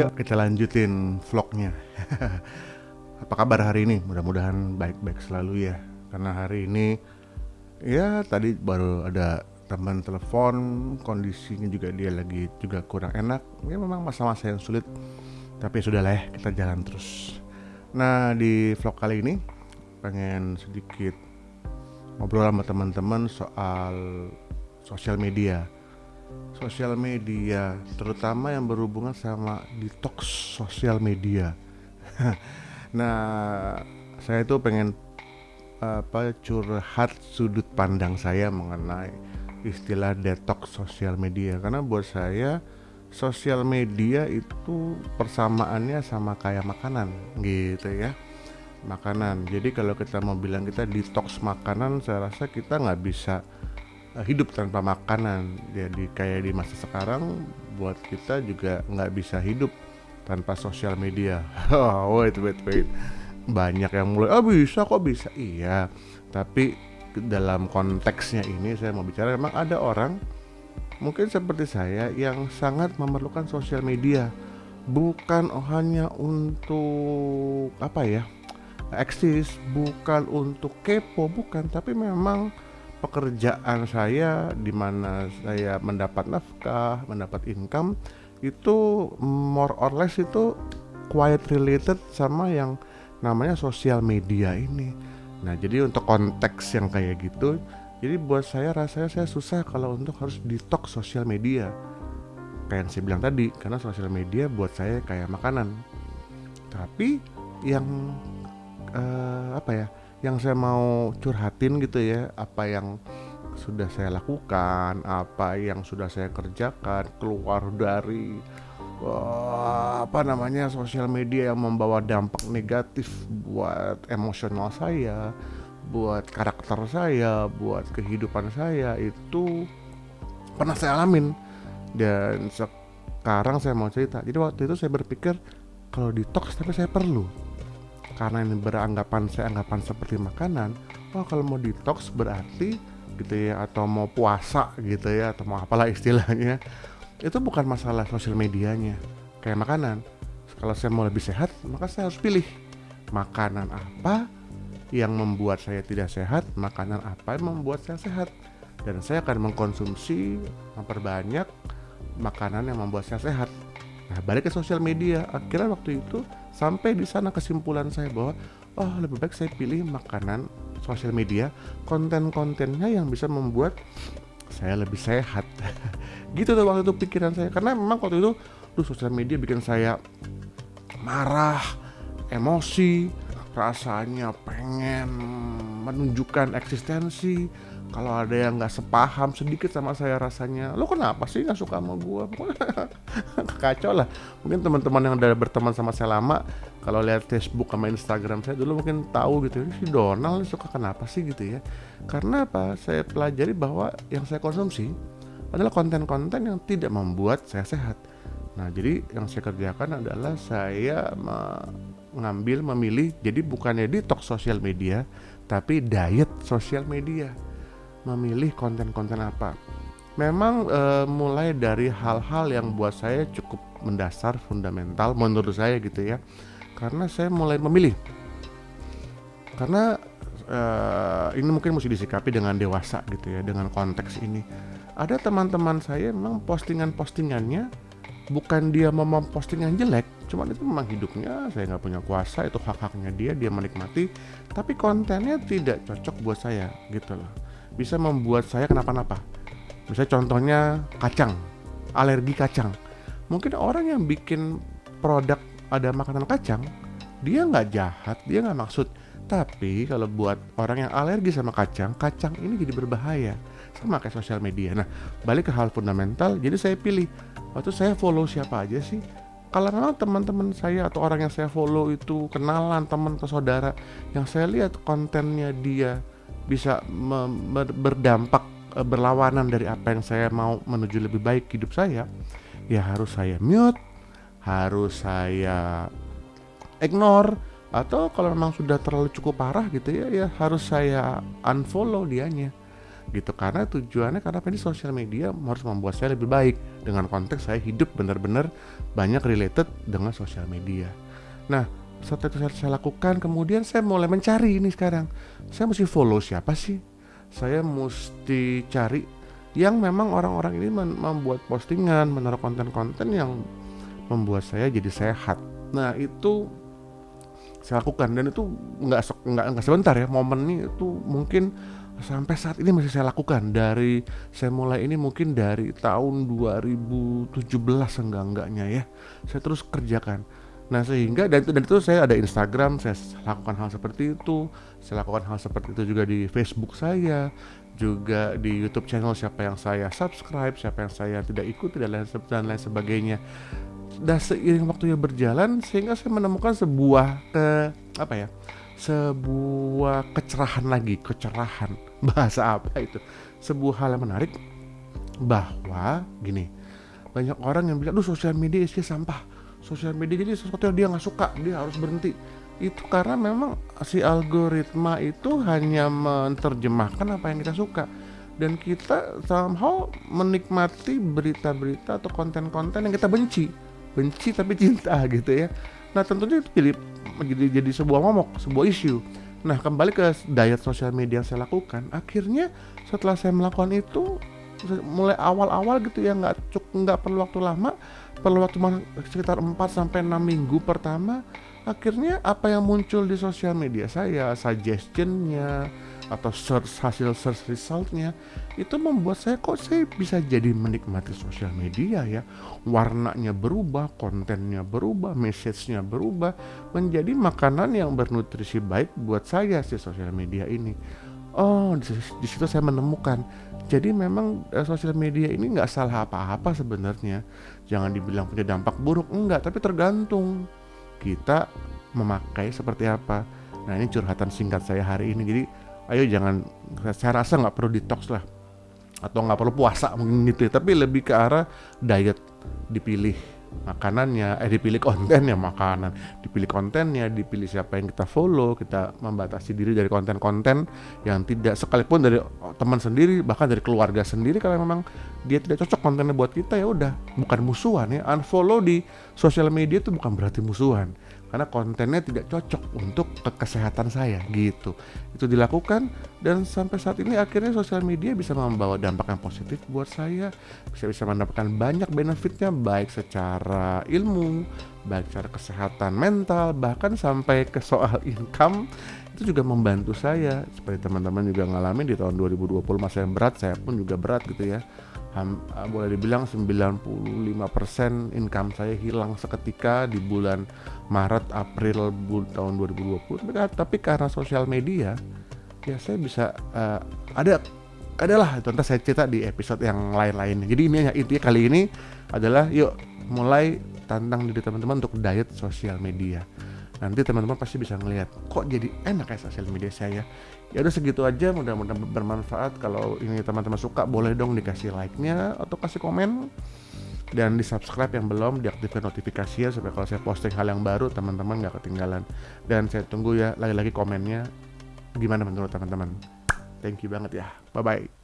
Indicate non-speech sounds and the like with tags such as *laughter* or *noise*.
Yuk kita lanjutin vlognya. *laughs* Apa kabar hari ini? Mudah-mudahan baik-baik selalu ya. Karena hari ini Ya tadi baru ada teman telepon Kondisinya juga dia lagi juga kurang enak. Ya memang masa-masa yang sulit Tapi sudah lah ya kita jalan terus. Nah di vlog kali ini Pengen sedikit Ngobrol sama teman-teman soal sosial media sosial media, terutama yang berhubungan sama detox sosial media. *laughs* nah, saya itu pengen apa curhat sudut pandang saya mengenai istilah detox sosial media. Karena buat saya sosial media itu persamaannya sama kayak makanan gitu ya. Makanan. Jadi kalau kita mau bilang kita detox makanan saya rasa kita nggak bisa hidup tanpa makanan. Jadi kayak di masa sekarang buat kita juga nggak bisa hidup tanpa sosial media. *laughs* Oh wait wait wait. Banyak yang mulai oh bisa kok bisa. Iya tapi dalam konteksnya ini saya mau bicara memang ada orang mungkin seperti saya yang sangat memerlukan sosial media. Bukan hanya untuk apa ya eksis bukan untuk kepo bukan tapi memang pekerjaan saya di mana saya mendapat nafkah, mendapat income itu more or less itu quite related sama yang namanya sosial media ini. Nah, jadi untuk konteks yang kayak gitu, jadi buat saya rasanya saya susah kalau untuk harus detox sosial media. Kayak yang saya bilang tadi, karena sosial media buat saya kayak makanan. Tapi yang uh, apa ya? Yang saya mau curhatin gitu ya apa yang sudah saya lakukan apa yang sudah saya kerjakan keluar dari uh, apa namanya sosial media yang membawa dampak negatif buat emosional saya buat karakter saya buat kehidupan saya itu pernah saya alamin. Dan sekarang saya mau cerita. Jadi waktu itu saya berpikir kalau detox tapi saya perlu karena ini beranggapan saya anggapan seperti makanan oh kalau mau detox berarti gitu ya atau mau puasa gitu ya atau mau apalah istilahnya itu bukan masalah sosial medianya. Kayak makanan kalau saya mau lebih sehat maka saya harus pilih makanan apa yang membuat saya tidak sehat makanan apa yang membuat saya sehat. Dan saya akan mengkonsumsi memperbanyak makanan yang membuat saya sehat Nah, balik ke sosial media. Akhirnya waktu itu sampai di sana kesimpulan saya bahwa oh lebih baik saya pilih makanan sosial media, konten-kontennya yang bisa membuat saya lebih sehat. *laughs* gitu tuh waktu itu pikiran saya. Karena memang waktu itu tuh sosial media bikin saya marah, emosi, rasanya pengen menunjukkan eksistensi, kalau ada yang nggak sepaham sedikit sama saya rasanya lo kenapa sih nggak suka sama gue *laughs* kacau lah. Mungkin teman-teman yang udah berteman sama saya lama kalau lihat Facebook sama Instagram saya dulu mungkin tahu gitu si Donald suka kenapa sih? Gitu ya. Karena apa? Saya pelajari bahwa yang saya konsumsi adalah konten-konten yang tidak membuat saya sehat. Nah jadi yang saya kerjakan adalah saya mengambil memilih jadi bukannya detox sosial media tapi diet sosial media memilih konten-konten apa. Memang e, mulai dari hal-hal yang buat saya cukup mendasar, fundamental menurut saya gitu ya. Karena saya mulai memilih. Karena e, ini mungkin mesti disikapi dengan dewasa gitu ya, dengan konteks ini. Ada teman-teman saya memang postingan-postingannya bukan dia mau postingan jelek, cuman itu memang hidupnya saya nggak punya kuasa itu hak-haknya dia dia menikmati tapi kontennya tidak cocok buat saya gitu loh bisa membuat saya kenapa-napa. Misalnya contohnya kacang, alergi kacang. Mungkin orang yang bikin produk ada makanan kacang, dia nggak jahat, dia nggak maksud. Tapi kalau buat orang yang alergi sama kacang, kacang ini jadi berbahaya. Sama kayak sosial media. Nah, balik ke hal fundamental, jadi saya pilih. Waktu saya follow siapa aja sih? Kalau memang teman-teman saya atau orang yang saya follow itu kenalan teman atau saudara yang saya lihat kontennya dia bisa berdampak uh, berlawanan dari apa yang saya mau menuju lebih baik hidup saya ya harus saya mute harus saya ignore atau kalau memang sudah terlalu cukup parah gitu ya ya harus saya unfollow dianya gitu. Karena tujuannya karena ini sosial media harus membuat saya lebih baik dengan konteks saya hidup benar-benar banyak related dengan sosial media. Nah setelah itu saya, saya lakukan kemudian saya mulai mencari ini sekarang. Saya mesti follow siapa sih? Saya mesti cari yang memang orang-orang ini membuat postingan menaruh konten-konten yang membuat saya jadi sehat. Nah itu saya lakukan dan itu nggak nggak sebentar ya momen ini itu mungkin sampai saat ini masih saya lakukan. Dari saya mulai ini mungkin dari tahun 2017 enggak enggaknya ya saya terus kerjakan nah sehingga dan itu, dan itu saya ada Instagram saya lakukan hal seperti itu. Saya lakukan hal seperti itu juga di Facebook saya juga di YouTube channel siapa yang saya subscribe siapa yang saya tidak ikuti dan lain dan lain sebagainya. Dan seiring waktunya berjalan sehingga saya menemukan sebuah ke apa ya sebuah kecerahan lagi kecerahan *laughs* bahasa apa itu? Sebuah hal yang menarik bahwa gini banyak orang yang bilang, "Duh, sosial media isinya sampah." Sosial media jadi sesuatu yang dia nggak suka, dia harus berhenti. Itu karena memang si algoritma itu hanya menerjemahkan apa yang kita suka. Dan kita somehow menikmati berita-berita atau konten-konten yang kita benci. Benci tapi cinta *laughs* gitu ya. Nah tentunya itu jadi jadi, jadi sebuah momok sebuah isu. Nah kembali ke diet sosial media yang saya lakukan, akhirnya setelah saya melakukan itu mulai awal-awal gitu ya nggak cukup nggak perlu waktu lama, perlu waktu sekitar 4 sampai enam minggu pertama, akhirnya apa yang muncul di sosial media saya, suggestionnya, atau search hasil search resultnya itu membuat saya kok saya bisa jadi menikmati sosial media ya. Warnanya berubah kontennya berubah message-nya berubah menjadi makanan yang bernutrisi baik buat saya si sosial media ini oh di, situ saya menemukan. Jadi memang uh, sosial media ini nggak salah apa-apa sebenarnya. Jangan dibilang punya dampak buruk enggak tapi tergantung kita memakai seperti apa. Nah ini curhatan singkat saya hari ini. Jadi ayo jangan saya rasa nggak perlu detox lah. Atau nggak perlu puasa mungkin gitu ya. Tapi lebih ke arah diet dipilih makanannya eh dipilih kontennya makanan. Dipilih kontennya dipilih siapa yang kita follow kita membatasi diri dari konten-konten yang tidak sekalipun dari teman sendiri bahkan dari keluarga sendiri kalau memang dia tidak cocok kontennya buat kita ya udah. Bukan musuhan ya. Unfollow di sosial media itu bukan berarti musuhan karena kontennya tidak cocok untuk ke kesehatan saya gitu. Itu dilakukan dan sampai saat ini akhirnya sosial media bisa membawa dampak yang positif buat saya. Bisa bisa mendapatkan banyak benefitnya baik secara ilmu baik secara kesehatan mental bahkan sampai ke soal income. Itu juga membantu saya. Seperti teman-teman juga ngalamin di tahun 2020 masa yang berat saya pun juga berat gitu ya boleh dibilang 95% income saya hilang seketika di bulan Maret April bul tahun 2020 tapi karena sosial media ya saya bisa uh, ada adalah nanti saya cerita di episode yang lain-lain jadi ini intinya kali ini adalah yuk mulai tantang diri teman-teman untuk diet sosial media nanti teman-teman pasti bisa ngelihat kok jadi enak ya sosial media saya. Ya udah segitu aja mudah-mudahan bermanfaat. Kalau ini teman-teman suka boleh dong dikasih like-nya atau kasih komen. Dan di subscribe yang belum diaktifkan notifikasinya supaya kalau saya posting hal yang baru teman-teman nggak ketinggalan. Dan saya tunggu ya lagi-lagi komennya. Gimana menurut teman-teman? Thank you banget ya. Bye bye